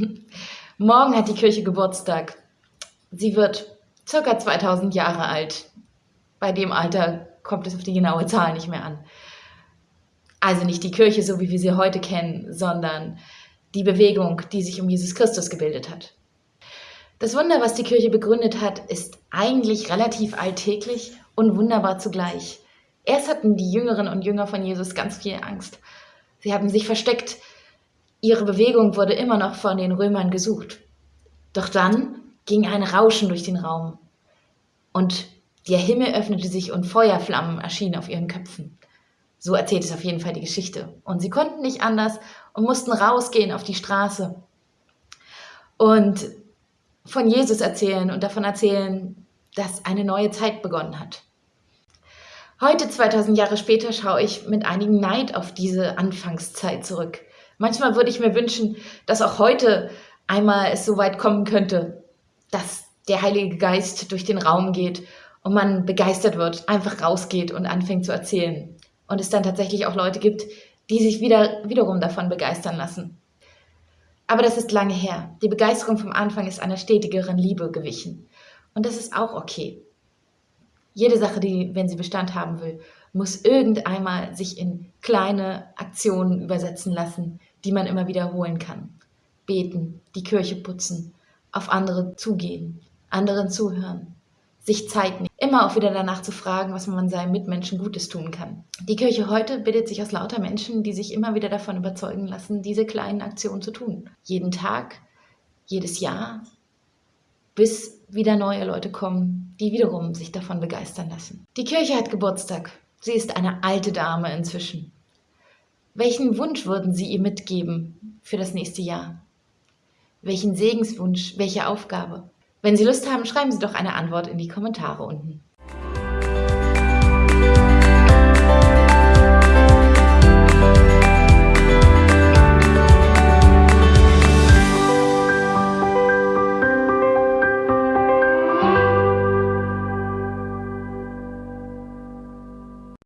Morgen hat die Kirche Geburtstag. Sie wird circa 2000 Jahre alt. Bei dem Alter kommt es auf die genaue Zahl nicht mehr an. Also nicht die Kirche, so wie wir sie heute kennen, sondern die Bewegung, die sich um Jesus Christus gebildet hat. Das Wunder, was die Kirche begründet hat, ist eigentlich relativ alltäglich und wunderbar zugleich. Erst hatten die Jüngerinnen und Jünger von Jesus ganz viel Angst. Sie haben sich versteckt. Ihre Bewegung wurde immer noch von den Römern gesucht. Doch dann ging ein Rauschen durch den Raum und der Himmel öffnete sich und Feuerflammen erschienen auf ihren Köpfen. So erzählt es auf jeden Fall die Geschichte. Und sie konnten nicht anders und mussten rausgehen auf die Straße und von Jesus erzählen und davon erzählen, dass eine neue Zeit begonnen hat. Heute, 2000 Jahre später, schaue ich mit einigem Neid auf diese Anfangszeit zurück. Manchmal würde ich mir wünschen, dass auch heute einmal es so weit kommen könnte, dass der Heilige Geist durch den Raum geht und man begeistert wird, einfach rausgeht und anfängt zu erzählen. Und es dann tatsächlich auch Leute gibt, die sich wieder, wiederum davon begeistern lassen. Aber das ist lange her. Die Begeisterung vom Anfang ist einer stetigeren Liebe gewichen. Und das ist auch okay. Jede Sache, die, wenn sie Bestand haben will, muss irgendeinmal sich in kleine Aktionen übersetzen lassen, die man immer wiederholen kann. Beten, die Kirche putzen, auf andere zugehen, anderen zuhören, sich Zeit nehmen, immer auch wieder danach zu fragen, was man seinen Mitmenschen Gutes tun kann. Die Kirche heute bildet sich aus lauter Menschen, die sich immer wieder davon überzeugen lassen, diese kleinen Aktionen zu tun. Jeden Tag, jedes Jahr, bis wieder neue Leute kommen, die wiederum sich davon begeistern lassen. Die Kirche hat Geburtstag. Sie ist eine alte Dame inzwischen. Welchen Wunsch würden Sie ihr mitgeben für das nächste Jahr? Welchen Segenswunsch, welche Aufgabe? Wenn Sie Lust haben, schreiben Sie doch eine Antwort in die Kommentare unten.